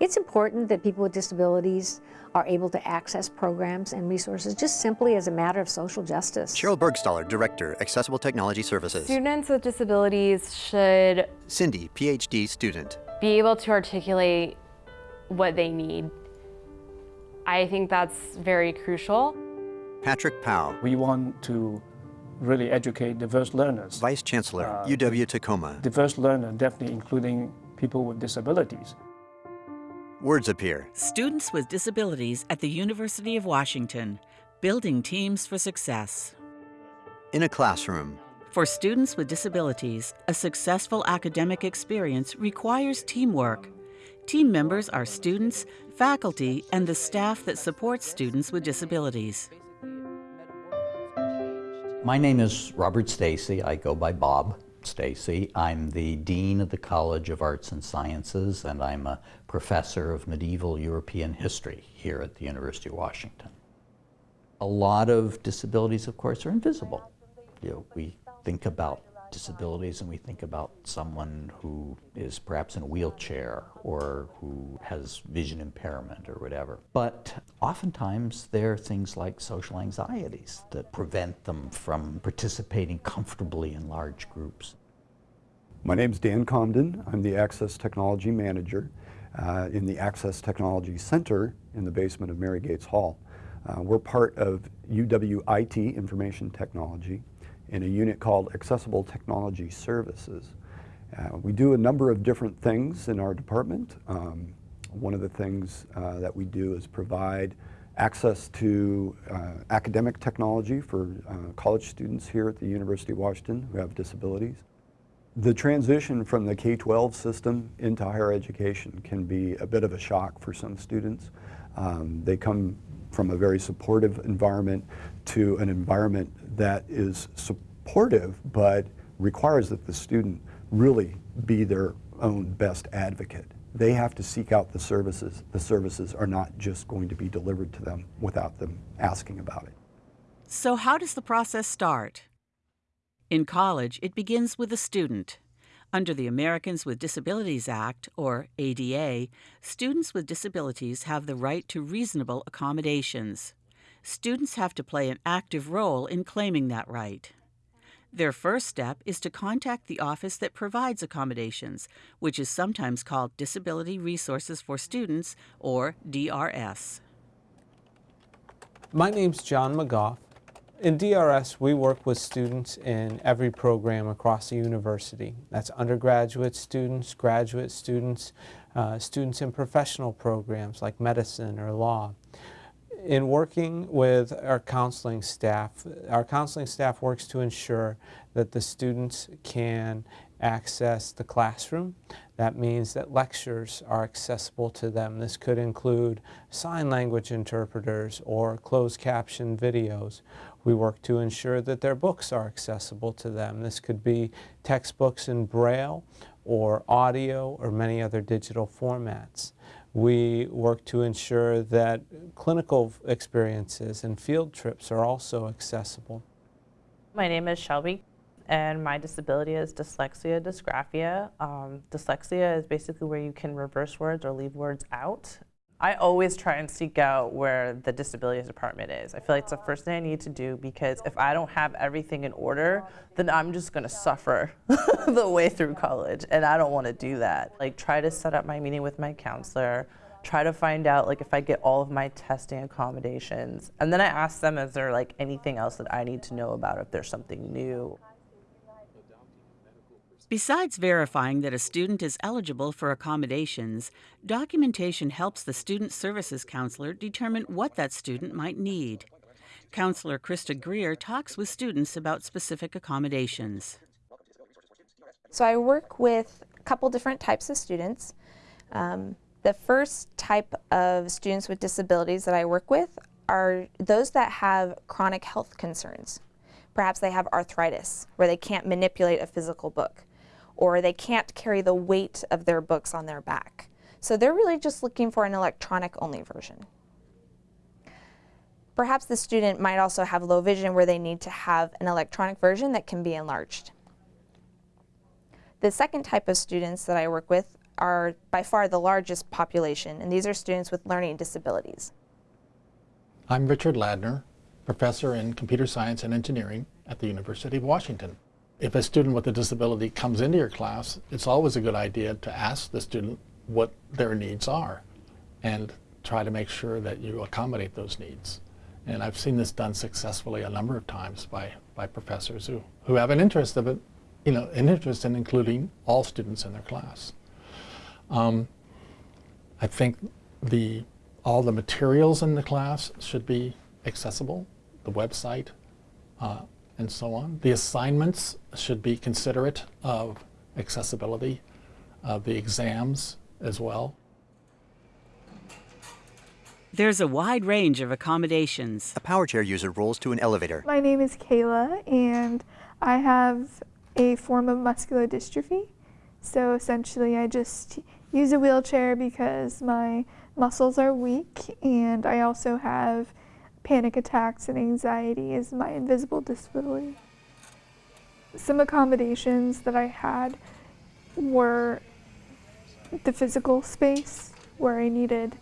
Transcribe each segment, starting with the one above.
It's important that people with disabilities are able to access programs and resources just simply as a matter of social justice. Sheryl Burgstahler, Director, Accessible Technology Services. Students with disabilities should Cindy, PhD student. be able to articulate what they need. I think that's very crucial. Patrick Powell, We want to really educate diverse learners. Vice Chancellor, Uh, UW Tacoma. Diverse learner, definitely including people with disabilities. Words appear. Students with disabilities at the University of Washington, building teams for success. In a classroom. For students with disabilities, a successful academic experience requires teamwork. Team members are students, faculty, and the staff that supports students with disabilities. My name is Robert Stacey. I go by Bob Stacey. I'm the Dean of the College of Arts and Sciences, and I'm a professor of medieval European history here at the University of Washington. A lot of disabilities, of course, are invisible. You know, we think about disabilities and we think about someone who is perhaps in a wheelchair or who has vision impairment or whatever. But oftentimes there are things like social anxieties that prevent them from participating comfortably in large groups. My name is Dan Comden. I'm the Access Technology Manager uh, in the Access Technology Center in the basement of Mary Gates Hall. Uh, we're part of UWIT Information Technology in a unit called Accessible Technology Services. Uh, we do a number of different things in our department. Um, one of the things uh, that we do is provide access to uh, academic technology for uh, college students here at the University of Washington who have disabilities. The transition from the K-12 system into higher education can be a bit of a shock for some students. Um, they come from a very supportive environment to an environment that is supportive but requires that the student really be their own best advocate. They have to seek out the services. The services are not just going to be delivered to them without them asking about it. So, how does the process start? In college, it begins with the student. Under the Americans with Disabilities Act, or ADA, students with disabilities have the right to reasonable accommodations. Students have to play an active role in claiming that right. Their first step is to contact the office that provides accommodations, which is sometimes called Disability Resources for Students, or DRS. My name's John McGough. In DRS, we work with students in every program across the university. That's undergraduate students, graduate students, uh, students in professional programs like medicine or law. In working with our counseling staff, our counseling staff works to ensure that the students can access the classroom. That means that lectures are accessible to them. This could include sign language interpreters or closed caption videos. We work to ensure that their books are accessible to them. This could be textbooks in Braille or audio or many other digital formats. We work to ensure that clinical experiences and field trips are also accessible. My name is Shelby and my disability is dyslexia dysgraphia. Um, dyslexia is basically where you can reverse words or leave words out. I always try and seek out where the disabilities department is. I feel like it's the first thing I need to do because if I don't have everything in order, then I'm just gonna suffer the way through college and I don't wanna do that. Like try to set up my meeting with my counselor, try to find out like if I get all of my testing accommodations. And then I ask them, is there like anything else that I need to know about if there's something new? Besides verifying that a student is eligible for accommodations, documentation helps the Student Services Counselor determine what that student might need. Counselor Krista Greer talks with students about specific accommodations. So I work with a couple different types of students. Um, the first type of students with disabilities that I work with are those that have chronic health concerns. Perhaps they have arthritis, where they can't manipulate a physical book, or they can't carry the weight of their books on their back. So they're really just looking for an electronic only version. Perhaps the student might also have low vision where they need to have an electronic version that can be enlarged. The second type of students that I work with are by far the largest population, and these are students with learning disabilities. I'm Richard Ladner, professor in computer science and engineering at the University of Washington. If a student with a disability comes into your class, it's always a good idea to ask the student what their needs are and try to make sure that you accommodate those needs. And I've seen this done successfully a number of times by, by professors who, who have an interest of it, you know, an interest in including all students in their class. Um, I think the, all the materials in the class should be accessible, the website, uh, and so on. The assignments should be considerate of accessibility, uh, the exams as well. There's a wide range of accommodations. A power chair user rolls to an elevator. My name is Kayla, and I have a form of muscular dystrophy. So essentially, I just use a wheelchair because my muscles are weak, and I also have panic attacks and anxiety is my invisible disability. Some accommodations that I had were the physical space where I needed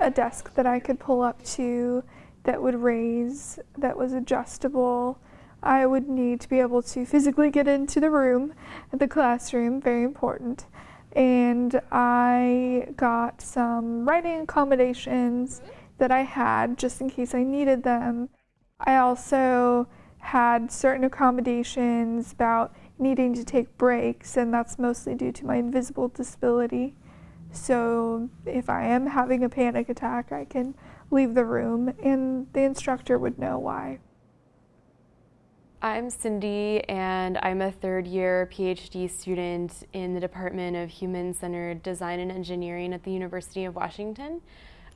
a desk that I could pull up to that would raise, that was adjustable. I would need to be able to physically get into the room, the classroom, very important. And I got some writing accommodations that I had just in case I needed them. I also had certain accommodations about needing to take breaks, and that's mostly due to my invisible disability. So if I am having a panic attack, I can leave the room and the instructor would know why. I'm Cindy, and I'm a third year PhD student in the Department of Human Centered Design and Engineering at the University of Washington.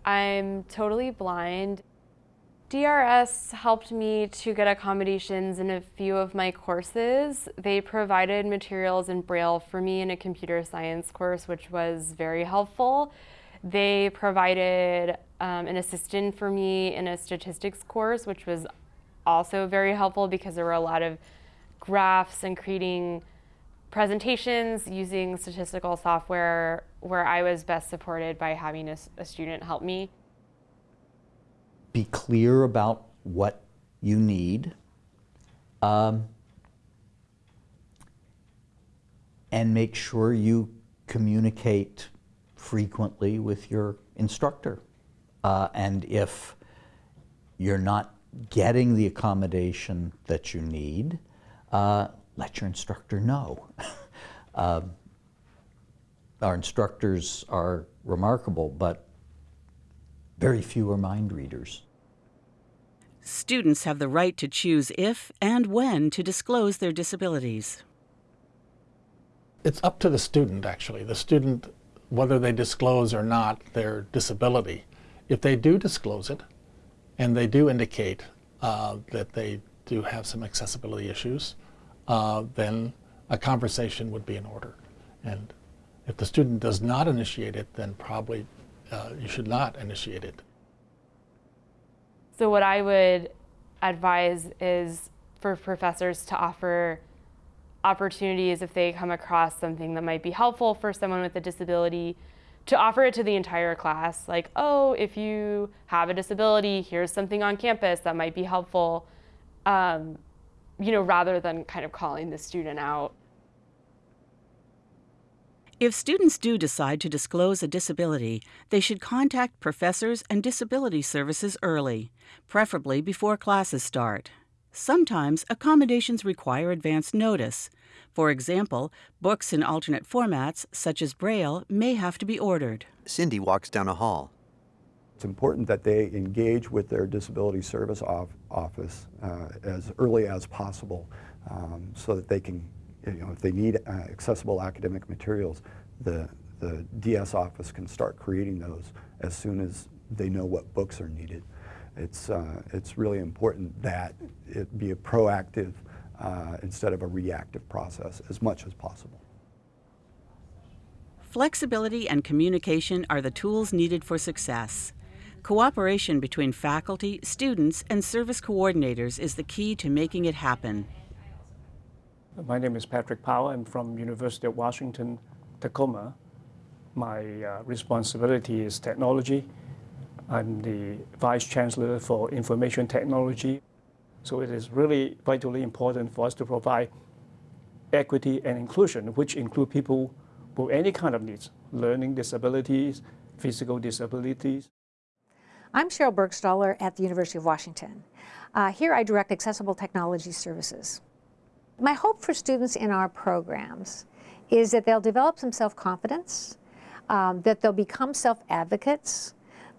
I'm totally blind. DRS helped me to get accommodations in a few of my courses. They provided materials in Braille for me in a computer science course, which was very helpful. They provided um, an assistant for me in a statistics course, which was also very helpful because there were a lot of graphs and creating presentations using statistical software where I was best supported by having a, a student help me be clear about what you need. Um, and make sure you communicate frequently with your instructor. Uh, and if you're not getting the accommodation that you need, uh, let your instructor know. uh, our instructors are remarkable, but very few are mind readers. Students have the right to choose if and when to disclose their disabilities. It's up to the student, actually. The student, whether they disclose or not their disability. If they do disclose it, and they do indicate uh, that they do have some accessibility issues, uh, then a conversation would be in order. And if the student does not initiate it, then probably uh, you should not initiate it. So what I would advise is for professors to offer opportunities if they come across something that might be helpful for someone with a disability to offer it to the entire class. Like oh if you have a disability here's something on campus that might be helpful. Um, you know rather than kind of calling the student out if students do decide to disclose a disability, they should contact professors and disability services early, preferably before classes start. Sometimes accommodations require advance notice. For example, books in alternate formats, such as Braille, may have to be ordered. Cindy walks down a hall. It's important that they engage with their disability service office uh, as early as possible um, so that they can you know, if they need uh, accessible academic materials, the, the DS office can start creating those as soon as they know what books are needed. It's, uh, it's really important that it be a proactive uh, instead of a reactive process as much as possible. Flexibility and communication are the tools needed for success. Cooperation between faculty, students, and service coordinators is the key to making it happen. My name is Patrick Powell. I'm from University of Washington, Tacoma. My uh, responsibility is technology. I'm the Vice Chancellor for Information Technology. So it is really vitally important for us to provide equity and inclusion, which include people with any kind of needs, learning disabilities, physical disabilities. I'm Sheryl Burgstahler at the University of Washington. Uh, here I direct Accessible Technology Services. My hope for students in our programs is that they'll develop some self-confidence, um, that they'll become self-advocates,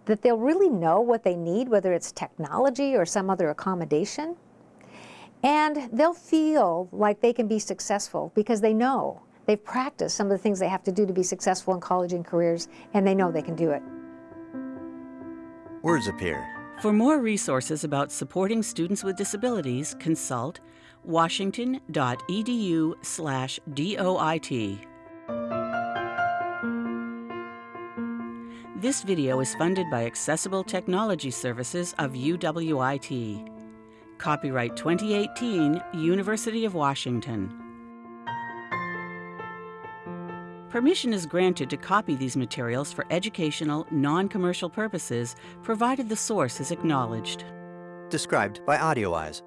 that they'll really know what they need, whether it's technology or some other accommodation, and they'll feel like they can be successful because they know they've practiced some of the things they have to do to be successful in college and careers, and they know they can do it. Words appear. For more resources about supporting students with disabilities, consult washington.edu slash DOIT. This video is funded by Accessible Technology Services of UWIT. Copyright 2018, University of Washington. Permission is granted to copy these materials for educational, non-commercial purposes, provided the source is acknowledged. Described by AudioEyes.